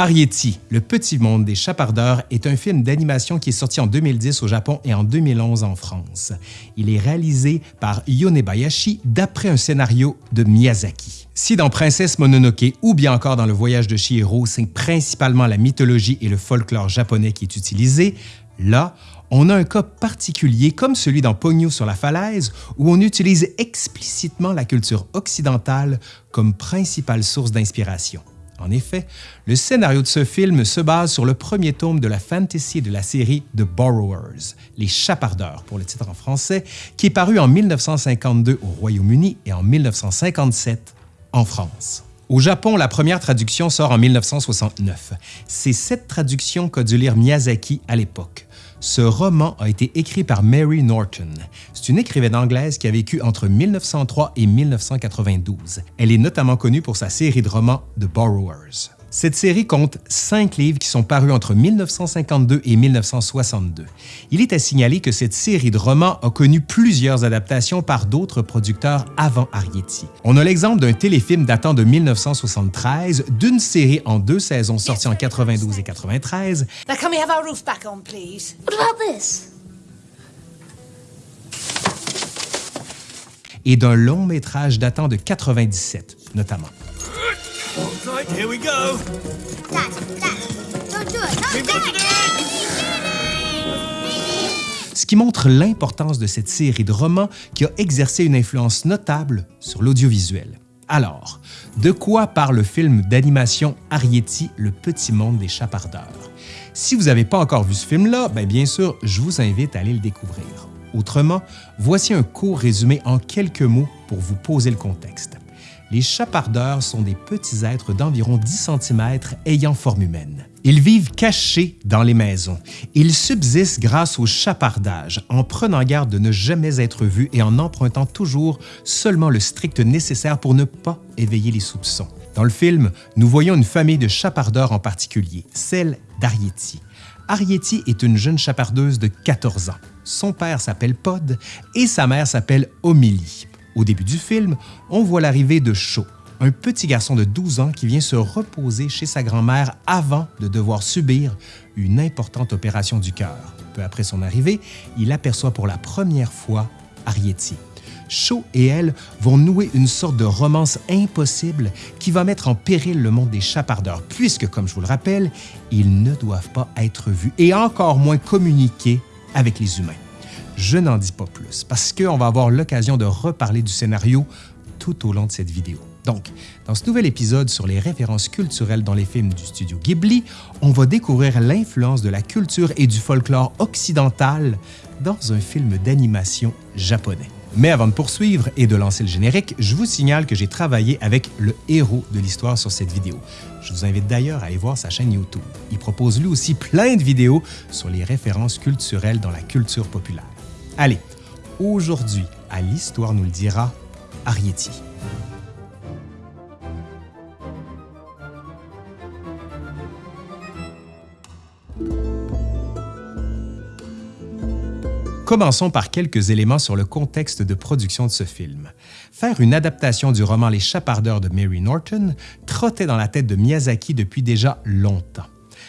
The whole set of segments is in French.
Arrietty, Le petit monde des chapardeurs est un film d'animation qui est sorti en 2010 au Japon et en 2011 en France. Il est réalisé par Yonebayashi d'après un scénario de Miyazaki. Si dans Princesse Mononoke ou bien encore dans Le voyage de Chihiro, c'est principalement la mythologie et le folklore japonais qui est utilisé, là, on a un cas particulier comme celui dans Pogno sur la falaise où on utilise explicitement la culture occidentale comme principale source d'inspiration. En effet, le scénario de ce film se base sur le premier tome de la fantasy de la série The Borrowers, Les Chapardeurs pour le titre en français, qui est paru en 1952 au Royaume-Uni et en 1957 en France. Au Japon, la première traduction sort en 1969. C'est cette traduction qu'a dû lire Miyazaki à l'époque. Ce roman a été écrit par Mary Norton. C'est une écrivaine anglaise qui a vécu entre 1903 et 1992. Elle est notamment connue pour sa série de romans The Borrowers. Cette série compte cinq livres qui sont parus entre 1952 et 1962. Il est à signaler que cette série de romans a connu plusieurs adaptations par d'autres producteurs avant Arrietty. On a l'exemple d'un téléfilm datant de 1973, d'une série en deux saisons sortie en 92 et 93. Et d'un long métrage datant de 97, notamment. Ce qui montre l'importance de cette série de romans qui a exercé une influence notable sur l'audiovisuel. Alors, de quoi parle le film d'animation Arrietty, Le petit monde des chapardeurs? Si vous n'avez pas encore vu ce film-là, bien, bien sûr, je vous invite à aller le découvrir. Autrement, voici un court résumé en quelques mots pour vous poser le contexte. Les chapardeurs sont des petits êtres d'environ 10 cm ayant forme humaine. Ils vivent cachés dans les maisons. Ils subsistent grâce au chapardage, en prenant garde de ne jamais être vus et en empruntant toujours seulement le strict nécessaire pour ne pas éveiller les soupçons. Dans le film, nous voyons une famille de chapardeurs en particulier, celle d'Ariety. Ariety est une jeune chapardeuse de 14 ans. Son père s'appelle Pod et sa mère s'appelle Omélie. Au début du film, on voit l'arrivée de Shaw, un petit garçon de 12 ans qui vient se reposer chez sa grand-mère avant de devoir subir une importante opération du cœur. Peu après son arrivée, il aperçoit pour la première fois Arrietty. Shaw et elle vont nouer une sorte de romance impossible qui va mettre en péril le monde des chapardeurs, puisque, comme je vous le rappelle, ils ne doivent pas être vus et encore moins communiquer avec les humains. Je n'en dis pas plus parce qu'on va avoir l'occasion de reparler du scénario tout au long de cette vidéo. Donc, dans ce nouvel épisode sur les références culturelles dans les films du studio Ghibli, on va découvrir l'influence de la culture et du folklore occidental dans un film d'animation japonais. Mais avant de poursuivre et de lancer le générique, je vous signale que j'ai travaillé avec le héros de l'histoire sur cette vidéo. Je vous invite d'ailleurs à aller voir sa chaîne YouTube. Il propose lui aussi plein de vidéos sur les références culturelles dans la culture populaire. Allez, aujourd'hui, à l'Histoire nous le dira, Arrietty. Commençons par quelques éléments sur le contexte de production de ce film. Faire une adaptation du roman Les Chapardeurs de Mary Norton trottait dans la tête de Miyazaki depuis déjà longtemps.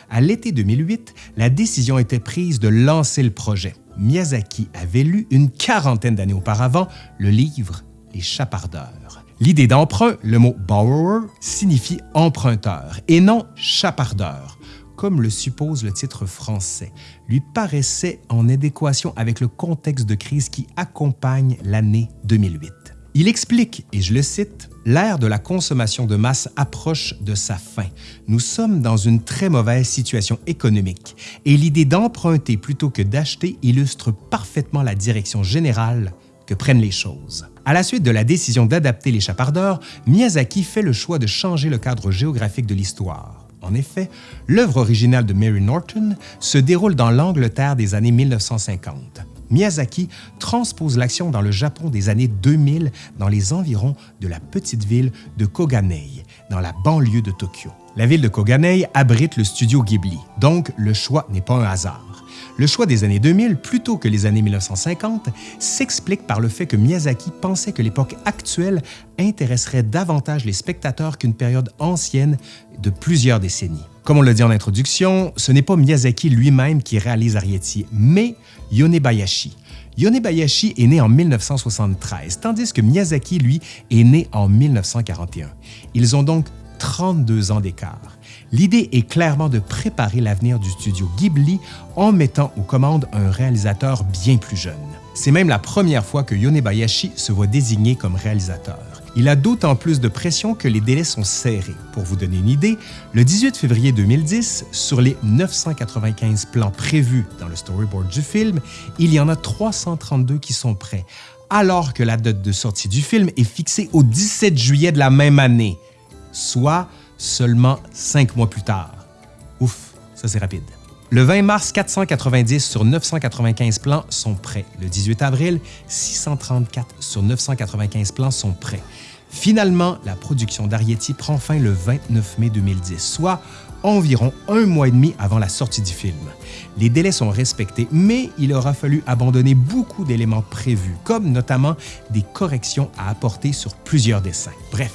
À l'été 2008, la décision était prise de lancer le projet. Miyazaki avait lu une quarantaine d'années auparavant le livre Les Chapardeurs. L'idée d'emprunt, le mot borrower, signifie emprunteur et non chapardeur, comme le suppose le titre français, lui paraissait en adéquation avec le contexte de crise qui accompagne l'année 2008. Il explique, et je le cite, L'ère de la consommation de masse approche de sa fin. Nous sommes dans une très mauvaise situation économique et l'idée d'emprunter plutôt que d'acheter illustre parfaitement la direction générale que prennent les choses. À la suite de la décision d'adapter les chapardeurs, Miyazaki fait le choix de changer le cadre géographique de l'histoire. En effet, l'œuvre originale de Mary Norton se déroule dans l'Angleterre des années 1950. Miyazaki transpose l'action dans le Japon des années 2000 dans les environs de la petite ville de Koganei, dans la banlieue de Tokyo. La ville de Koganei abrite le studio Ghibli, donc le choix n'est pas un hasard. Le choix des années 2000 plutôt que les années 1950 s'explique par le fait que Miyazaki pensait que l'époque actuelle intéresserait davantage les spectateurs qu'une période ancienne de plusieurs décennies. Comme on l'a dit en introduction, ce n'est pas Miyazaki lui-même qui réalise Arrietty, mais Yonebayashi. Yonebayashi est né en 1973, tandis que Miyazaki, lui, est né en 1941. Ils ont donc 32 ans d'écart. L'idée est clairement de préparer l'avenir du studio Ghibli en mettant aux commandes un réalisateur bien plus jeune. C'est même la première fois que Yonebayashi se voit désigné comme réalisateur. Il a d'autant plus de pression que les délais sont serrés. Pour vous donner une idée, le 18 février 2010, sur les 995 plans prévus dans le storyboard du film, il y en a 332 qui sont prêts, alors que la date de sortie du film est fixée au 17 juillet de la même année, soit seulement cinq mois plus tard. Ouf, ça c'est rapide. Le 20 mars, 490 sur 995 plans sont prêts. Le 18 avril, 634 sur 995 plans sont prêts. Finalement, la production d'Arietti prend fin le 29 mai 2010, soit environ un mois et demi avant la sortie du film. Les délais sont respectés, mais il aura fallu abandonner beaucoup d'éléments prévus, comme notamment des corrections à apporter sur plusieurs dessins. Bref,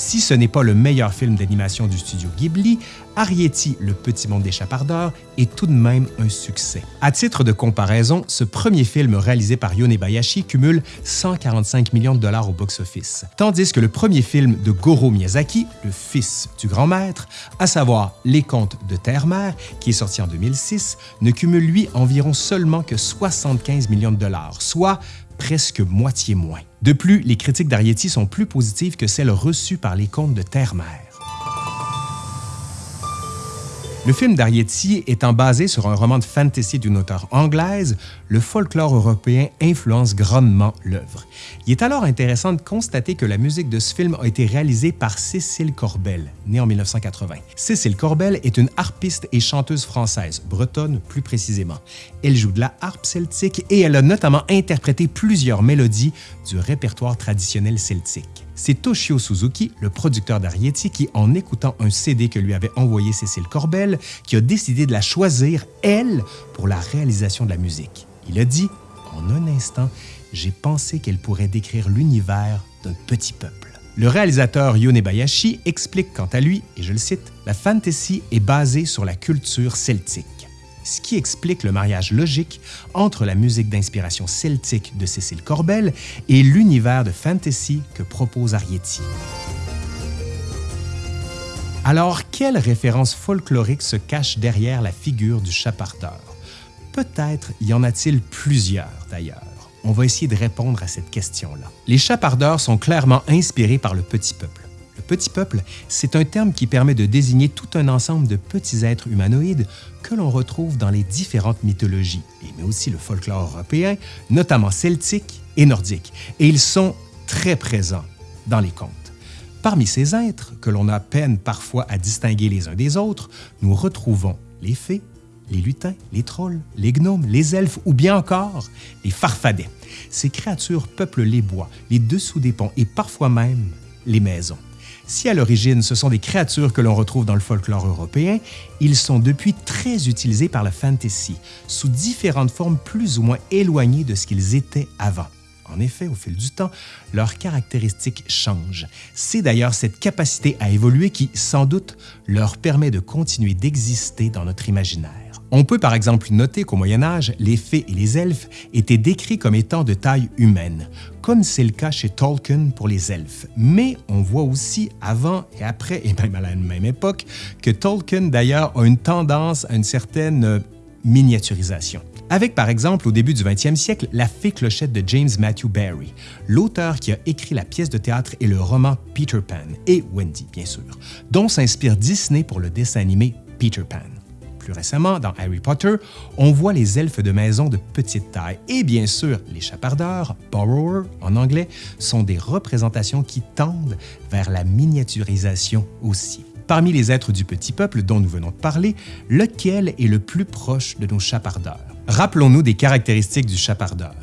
si ce n'est pas le meilleur film d'animation du studio Ghibli, Arrietty, Le Petit Monde des Chapardeurs est tout de même un succès. À titre de comparaison, ce premier film réalisé par Yonebayashi cumule 145 millions de dollars au box-office, tandis que le premier film de Goro Miyazaki, le fils du grand maître, à savoir Les Contes de Terre-Mère, qui est sorti en 2006, ne cumule lui environ seulement que 75 millions de dollars, soit presque moitié moins. De plus, les critiques d'Arietti sont plus positives que celles reçues par les contes de Terre-Mère. Le film d'Arietti étant basé sur un roman de fantasy d'une auteure anglaise, le folklore européen influence grandement l'œuvre. Il est alors intéressant de constater que la musique de ce film a été réalisée par Cécile Corbel, née en 1980. Cécile Corbel est une harpiste et chanteuse française, bretonne plus précisément. Elle joue de la harpe celtique et elle a notamment interprété plusieurs mélodies du répertoire traditionnel celtique. C'est Toshio Suzuki, le producteur d'Arietti, qui, en écoutant un CD que lui avait envoyé Cécile Corbel, qui a décidé de la choisir, elle, pour la réalisation de la musique. Il a dit, en un instant, j'ai pensé qu'elle pourrait décrire l'univers d'un petit peuple. Le réalisateur Yonebayashi explique quant à lui, et je le cite, La fantasy est basée sur la culture celtique ce qui explique le mariage logique entre la musique d'inspiration celtique de Cécile Corbel et l'univers de fantasy que propose Arrietty. Alors, quelle référence folklorique se cache derrière la figure du chapardeur? Peut-être y en a-t-il plusieurs d'ailleurs. On va essayer de répondre à cette question-là. Les chapardeurs sont clairement inspirés par le petit peuple. Petit peuple, c'est un terme qui permet de désigner tout un ensemble de petits êtres humanoïdes que l'on retrouve dans les différentes mythologies, mais aussi le folklore européen, notamment celtique et nordique, et ils sont très présents dans les contes. Parmi ces êtres, que l'on a peine parfois à distinguer les uns des autres, nous retrouvons les fées, les lutins, les trolls, les gnomes, les elfes ou bien encore les farfadets. Ces créatures peuplent les bois, les dessous des ponts et parfois même les maisons. Si à l'origine ce sont des créatures que l'on retrouve dans le folklore européen, ils sont depuis très utilisés par la fantasy, sous différentes formes plus ou moins éloignées de ce qu'ils étaient avant. En effet, au fil du temps, leurs caractéristiques changent. C'est d'ailleurs cette capacité à évoluer qui, sans doute, leur permet de continuer d'exister dans notre imaginaire. On peut par exemple noter qu'au Moyen Âge, les fées et les elfes étaient décrits comme étant de taille humaine, comme c'est le cas chez Tolkien pour les elfes. Mais on voit aussi avant et après, et même à la même époque, que Tolkien d'ailleurs a une tendance à une certaine euh, miniaturisation. Avec par exemple au début du 20e siècle La fée clochette de James Matthew Barrie, l'auteur qui a écrit la pièce de théâtre et le roman Peter Pan, et Wendy bien sûr, dont s'inspire Disney pour le dessin animé Peter Pan. Plus récemment, dans Harry Potter, on voit les elfes de maison de petite taille et bien sûr, les chapardeurs, borrower en anglais, sont des représentations qui tendent vers la miniaturisation aussi. Parmi les êtres du petit peuple dont nous venons de parler, lequel est le plus proche de nos chapardeurs? Rappelons-nous des caractéristiques du chapardeur.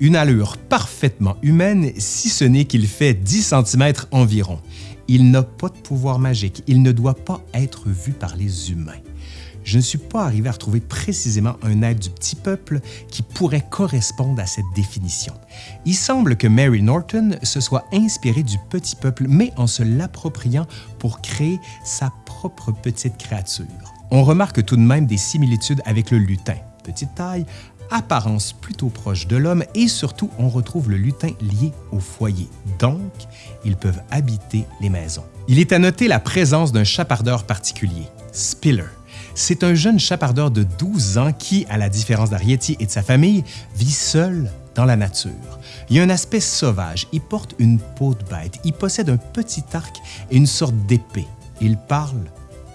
Une allure parfaitement humaine, si ce n'est qu'il fait 10 cm environ. Il n'a pas de pouvoir magique, il ne doit pas être vu par les humains. Je ne suis pas arrivé à retrouver précisément un être du petit peuple qui pourrait correspondre à cette définition. Il semble que Mary Norton se soit inspirée du petit peuple, mais en se l'appropriant pour créer sa propre petite créature. On remarque tout de même des similitudes avec le lutin, petite taille, apparence plutôt proche de l'homme et surtout on retrouve le lutin lié au foyer. Donc, ils peuvent habiter les maisons. Il est à noter la présence d'un chapardeur particulier, Spiller. C'est un jeune chapardeur de 12 ans qui, à la différence d'Arietti et de sa famille, vit seul dans la nature. Il a un aspect sauvage, il porte une peau de bête, il possède un petit arc et une sorte d'épée. Il parle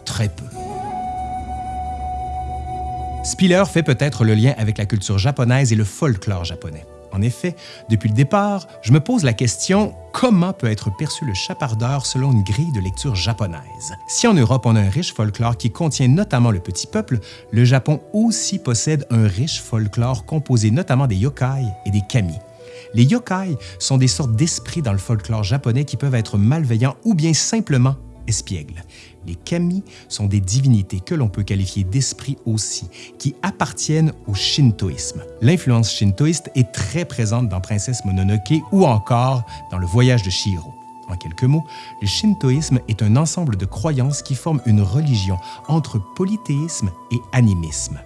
très peu. Spiller fait peut-être le lien avec la culture japonaise et le folklore japonais. En effet, depuis le départ, je me pose la question comment peut être perçu le chapardeur selon une grille de lecture japonaise? Si en Europe on a un riche folklore qui contient notamment le petit peuple, le Japon aussi possède un riche folklore composé notamment des yokai et des kami. Les yokai sont des sortes d'esprits dans le folklore japonais qui peuvent être malveillants ou bien simplement Les kami sont des divinités que l'on peut qualifier d'esprits aussi, qui appartiennent au shintoïsme. L'influence shintoïste est très présente dans Princesse Mononoke ou encore dans Le Voyage de Shihiro. En quelques mots, le shintoïsme est un ensemble de croyances qui forment une religion entre polythéisme et animisme.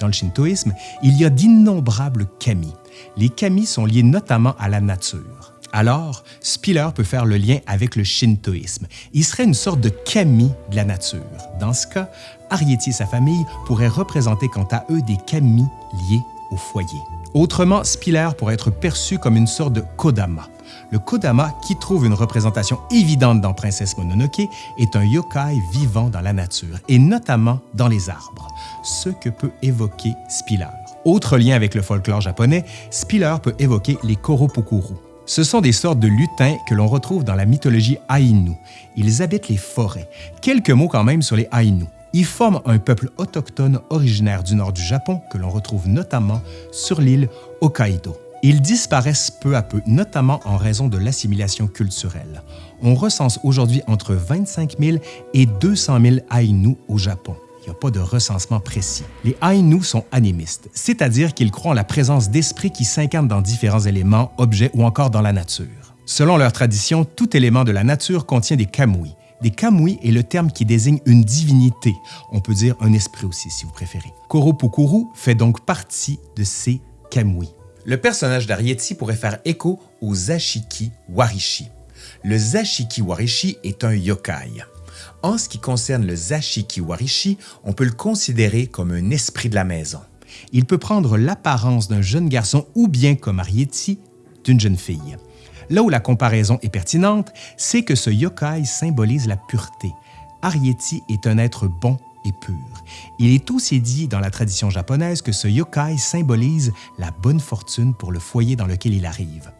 Dans le shintoïsme, il y a d'innombrables kami. Les kami sont liés notamment à la nature. Alors, Spiller peut faire le lien avec le shintoïsme. Il serait une sorte de kami de la nature. Dans ce cas, Arietti et sa famille pourraient représenter quant à eux des kami liés au foyer. Autrement, Spiller pourrait être perçu comme une sorte de kodama. Le kodama, qui trouve une représentation évidente dans Princesse Mononoke, est un yokai vivant dans la nature, et notamment dans les arbres, ce que peut évoquer Spiller. Autre lien avec le folklore japonais, Spiller peut évoquer les Koropukuru. Ce sont des sortes de lutins que l'on retrouve dans la mythologie Ainu. Ils habitent les forêts. Quelques mots quand même sur les Ainu. Ils forment un peuple autochtone originaire du nord du Japon que l'on retrouve notamment sur l'île Hokkaido. Ils disparaissent peu à peu, notamment en raison de l'assimilation culturelle. On recense aujourd'hui entre 25 000 et 200 000 Ainu au Japon il n'y a pas de recensement précis. Les Ainu sont animistes, c'est-à-dire qu'ils croient en la présence d'esprits qui s'incarnent dans différents éléments, objets ou encore dans la nature. Selon leur tradition, tout élément de la nature contient des kamui. Des kamui est le terme qui désigne une divinité, on peut dire un esprit aussi si vous préférez. Koropukuru fait donc partie de ces kamui. Le personnage d'Arietti pourrait faire écho au Zashiki Warishi. Le Zashiki Warishi est un yokai. En ce qui concerne le Zashiki Warishi, on peut le considérer comme un esprit de la maison. Il peut prendre l'apparence d'un jeune garçon ou bien, comme Arietti, d'une jeune fille. Là où la comparaison est pertinente, c'est que ce yokai symbolise la pureté. Arietti est un être bon et pur. Il est aussi dit dans la tradition japonaise que ce yokai symbolise la bonne fortune pour le foyer dans lequel il arrive.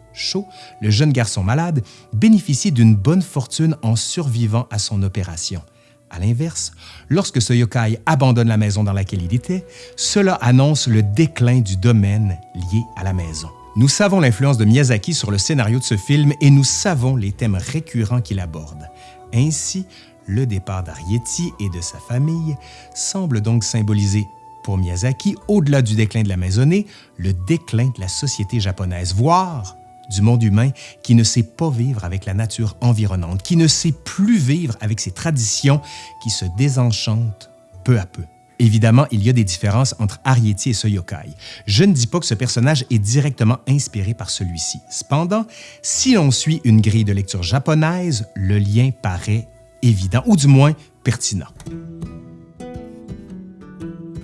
Le jeune garçon malade, bénéficie d'une bonne fortune en survivant à son opération. À l'inverse, lorsque ce yokai abandonne la maison dans laquelle il était, cela annonce le déclin du domaine lié à la maison. Nous savons l'influence de Miyazaki sur le scénario de ce film et nous savons les thèmes récurrents qu'il aborde. Ainsi, le départ d'Arietti et de sa famille semble donc symboliser pour Miyazaki, au-delà du déclin de la maisonnée, le déclin de la société japonaise, voire du monde humain qui ne sait pas vivre avec la nature environnante, qui ne sait plus vivre avec ses traditions, qui se désenchantent peu à peu. Évidemment, il y a des différences entre Arietti et ce yokai. Je ne dis pas que ce personnage est directement inspiré par celui-ci. Cependant, si l'on suit une grille de lecture japonaise, le lien paraît évident, ou du moins pertinent.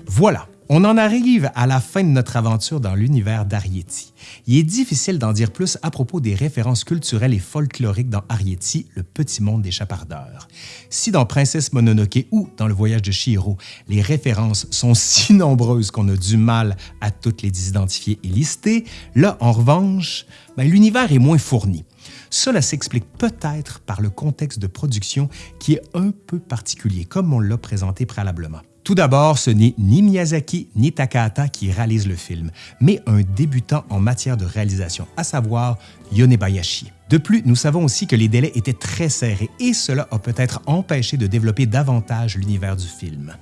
Voilà, on en arrive à la fin de notre aventure dans l'univers d'Arietti. Il est difficile d'en dire plus à propos des références culturelles et folkloriques dans Arietti, le petit monde des chapardeurs. Si dans Princesse Mononoke ou dans Le voyage de Shihiro, les références sont si nombreuses qu'on a du mal à toutes les identifier et lister, là, en revanche, ben, l'univers est moins fourni. Cela s'explique peut-être par le contexte de production qui est un peu particulier, comme on l'a présenté préalablement. Tout d'abord, ce n'est ni Miyazaki ni Takahata qui réalisent le film, mais un débutant en matière de réalisation, à savoir Yonebayashi. De plus, nous savons aussi que les délais étaient très serrés et cela a peut-être empêché de développer davantage l'univers du film.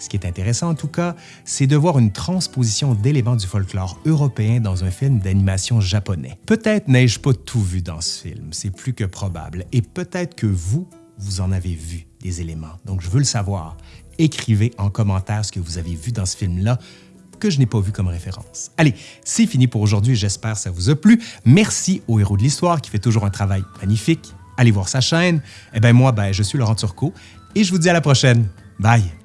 Ce qui est intéressant en tout cas, c'est de voir une transposition d'éléments du folklore européen dans un film d'animation japonais. Peut-être n'ai-je pas tout vu dans ce film, c'est plus que probable, et peut-être que vous, vous en avez vu des éléments. Donc je veux le savoir. Écrivez en commentaire ce que vous avez vu dans ce film-là que je n'ai pas vu comme référence. Allez, c'est fini pour aujourd'hui, j'espère que ça vous a plu. Merci au héros de l'histoire qui fait toujours un travail magnifique. Allez voir sa chaîne. Eh bien moi, ben, je suis Laurent Turcot et je vous dis à la prochaine. Bye!